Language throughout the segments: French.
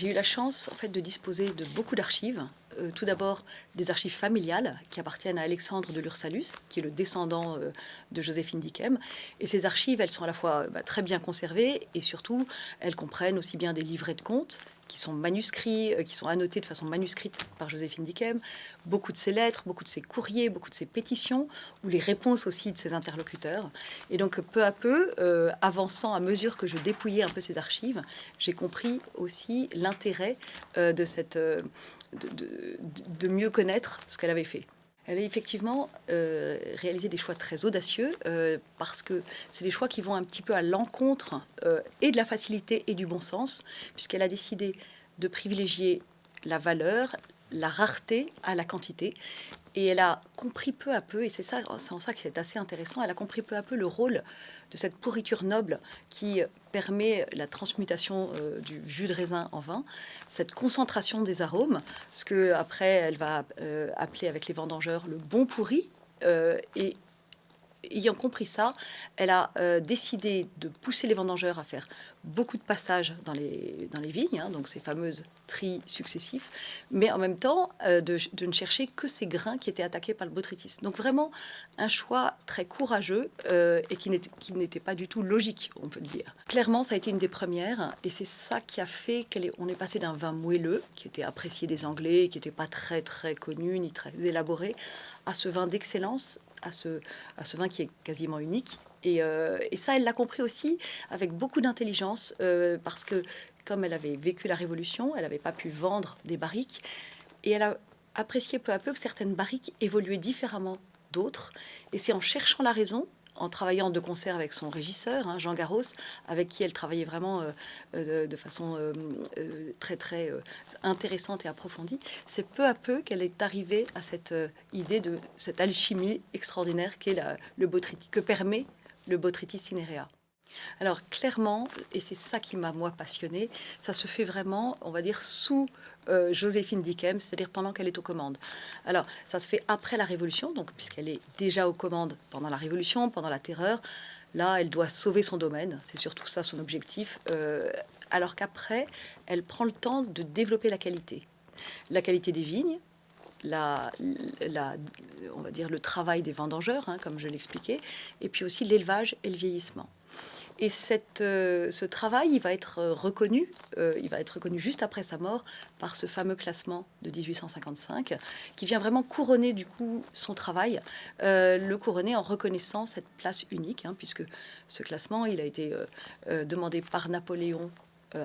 J'ai eu la chance en fait, de disposer de beaucoup d'archives. Euh, tout d'abord des archives familiales qui appartiennent à Alexandre de Lursalus, qui est le descendant euh, de Joséphine Dickem. Et ces archives, elles sont à la fois bah, très bien conservées et surtout, elles comprennent aussi bien des livrets de comptes qui sont manuscrits, euh, qui sont annotés de façon manuscrite par Joséphine Dickem, beaucoup de ses lettres, beaucoup de ses courriers, beaucoup de ses pétitions, ou les réponses aussi de ses interlocuteurs. Et donc, peu à peu, euh, avançant à mesure que je dépouillais un peu ces archives, j'ai compris aussi l'intérêt euh, de, de, mieux connaître ce qu'elle avait fait. Elle a effectivement réalisé des choix très audacieux parce que c'est des choix qui vont un petit peu à l'encontre et de la facilité et du bon sens, puisqu'elle a décidé de privilégier la valeur, la rareté à la quantité. Et elle a compris peu à peu, et c'est ça, c'est en ça que c'est assez intéressant, elle a compris peu à peu le rôle de cette pourriture noble qui permet la transmutation euh, du jus de raisin en vin, cette concentration des arômes, ce que après elle va euh, appeler avec les vendangeurs le bon pourri, euh, et ayant compris ça, elle a euh, décidé de pousser les vendangeurs à faire beaucoup de passages dans les, dans les vignes, hein, donc ces fameuses tris successifs, mais en même temps euh, de, ne chercher que ces grains qui étaient attaqués par le botrytis. Donc vraiment un choix très courageux euh, et qui n'était pas du tout logique, on peut dire. Clairement, ça a été une des premières et c'est ça qui a fait qu'on est, est passé d'un vin moelleux, qui était apprécié des Anglais, qui n'était pas très très connu ni très élaboré, à ce vin d'excellence à ce, vin qui est quasiment unique. Et, euh, et ça, elle l'a compris aussi avec beaucoup d'intelligence, euh, parce que comme elle avait vécu la Révolution, elle n'avait pas pu vendre des barriques, et elle a apprécié peu à peu que certaines barriques évoluaient différemment d'autres. Et c'est en cherchant la raison en travaillant de concert avec son régisseur, hein, Jean Garros, avec qui elle travaillait vraiment euh, euh, de, façon euh, très très intéressante et approfondie, c'est peu à peu qu'elle est arrivée à cette idée de cette alchimie extraordinaire qu'est le botrytis, que permet le botrytis cinerea. Alors clairement, et c'est ça qui m'a moi passionné, ça se fait vraiment, on va dire, sous euh, Joséphine Dickem, c'est-à-dire pendant qu'elle est aux commandes. Alors ça se fait après la Révolution, donc puisqu'elle est déjà aux commandes pendant la Révolution, pendant la Terreur, là elle doit sauver son domaine, c'est surtout ça son objectif, euh, alors qu'après elle prend le temps de développer la qualité. La qualité des vignes, la, on va dire le travail des vendangeurs, hein, comme je l'expliquais, et puis aussi l'élevage et le vieillissement. Et cette, euh, ce travail, il va être euh, reconnu, euh, il va être reconnu juste après sa mort par ce fameux classement de 1855, qui vient vraiment couronner du coup son travail, le couronner en reconnaissant cette place unique, hein, puisque ce classement, il a été demandé par Napoléon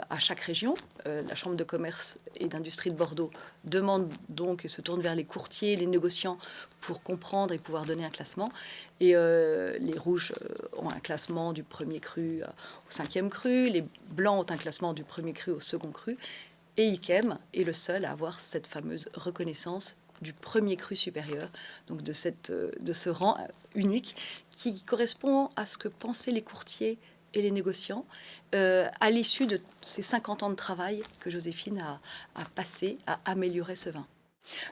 à chaque région. Euh, la Chambre de commerce et d'industrie de Bordeaux demande donc et se tourne vers les courtiers, les négociants pour comprendre et pouvoir donner un classement. Et euh, les rouges ont un classement du premier cru au cinquième cru, les blancs ont un classement du premier cru au second cru. Et Ikem est le seul à avoir cette fameuse reconnaissance du premier cru supérieur, donc de, cette, de ce rang unique qui correspond à ce que pensaient les courtiers et les négociants euh, à l'issue de ces 50 ans de travail que Joséphine a, a passé à améliorer ce vin.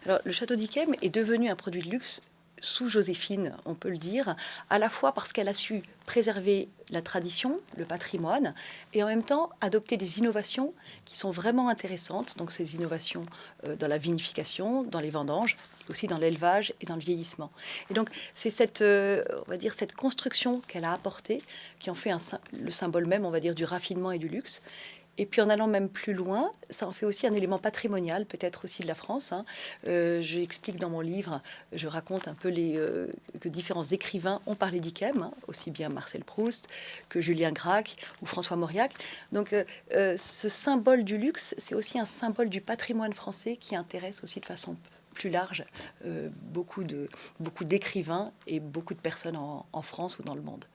Alors, le château d'Yquem est devenu un produit de luxe sous Joséphine, on peut le dire, à la fois parce qu'elle a su préserver la tradition, le patrimoine, et en même temps adopter des innovations qui sont vraiment intéressantes, donc ces innovations euh, dans la vinification, dans les vendanges, aussi dans l'élevage et dans le vieillissement. Et donc c'est cette, euh, on va dire, cette construction qu'elle a apportée qui en fait le symbole même, on va dire, du raffinement et du luxe, et puis en allant même plus loin, ça en fait aussi un élément patrimonial, peut-être aussi de la France. Hein. Euh, J'explique dans mon livre, je raconte un peu les, euh, que différents écrivains ont parlé d'Ikem, hein, aussi bien Marcel Proust que Julien Gracq ou François Mauriac. Donc euh, euh, ce symbole du luxe, c'est aussi un symbole du patrimoine français qui intéresse aussi de façon plus large beaucoup d'écrivains beaucoup et beaucoup de personnes en France ou dans le monde.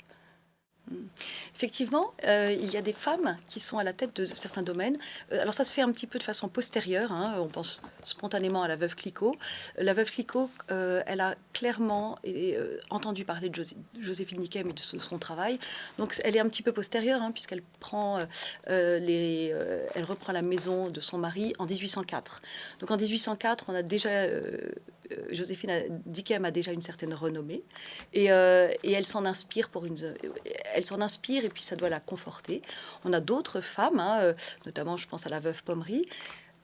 Effectivement, euh, il y a des femmes qui sont à la tête de certains domaines. Euh, alors ça se fait un petit peu de façon postérieure. Hein. On pense spontanément à la veuve Clicquot. La veuve Clicquot, euh, elle a clairement entendu parler de Joséphine Niquem et de son travail. Donc elle est un petit peu postérieure hein, puisqu'elle prend elle reprend la maison de son mari en 1804. Donc en 1804, on a déjà Joséphine Dickem a déjà une certaine renommée et, elle s'en inspire pour une. S'en inspire et puis ça doit la conforter. On a d'autres femmes, hein, euh, notamment je pense à la veuve Pommery.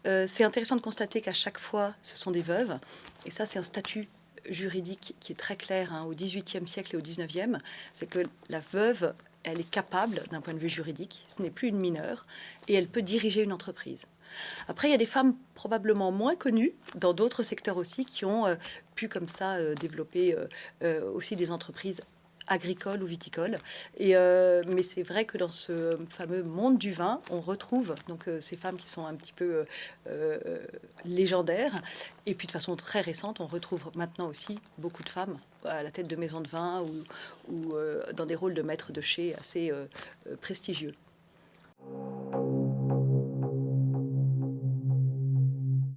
Euh, c'est intéressant de constater qu'à chaque fois, ce sont des veuves. Et ça, c'est un statut juridique qui est très clair hein, au XVIIIe siècle et au XIXe. C'est que la veuve, elle est capable d'un point de vue juridique, ce n'est plus une mineure, et elle peut diriger une entreprise. Après, il y a des femmes probablement moins connues dans d'autres secteurs aussi qui ont euh, pu comme ça développer aussi des entreprises agricoles ou viticoles. Et, mais c'est vrai que dans ce fameux monde du vin, on retrouve donc ces femmes qui sont un petit peu légendaires. Et puis de façon très récente, on retrouve maintenant aussi beaucoup de femmes à la tête de maisons de vin ou, ou dans des rôles de maîtres de chez assez prestigieux.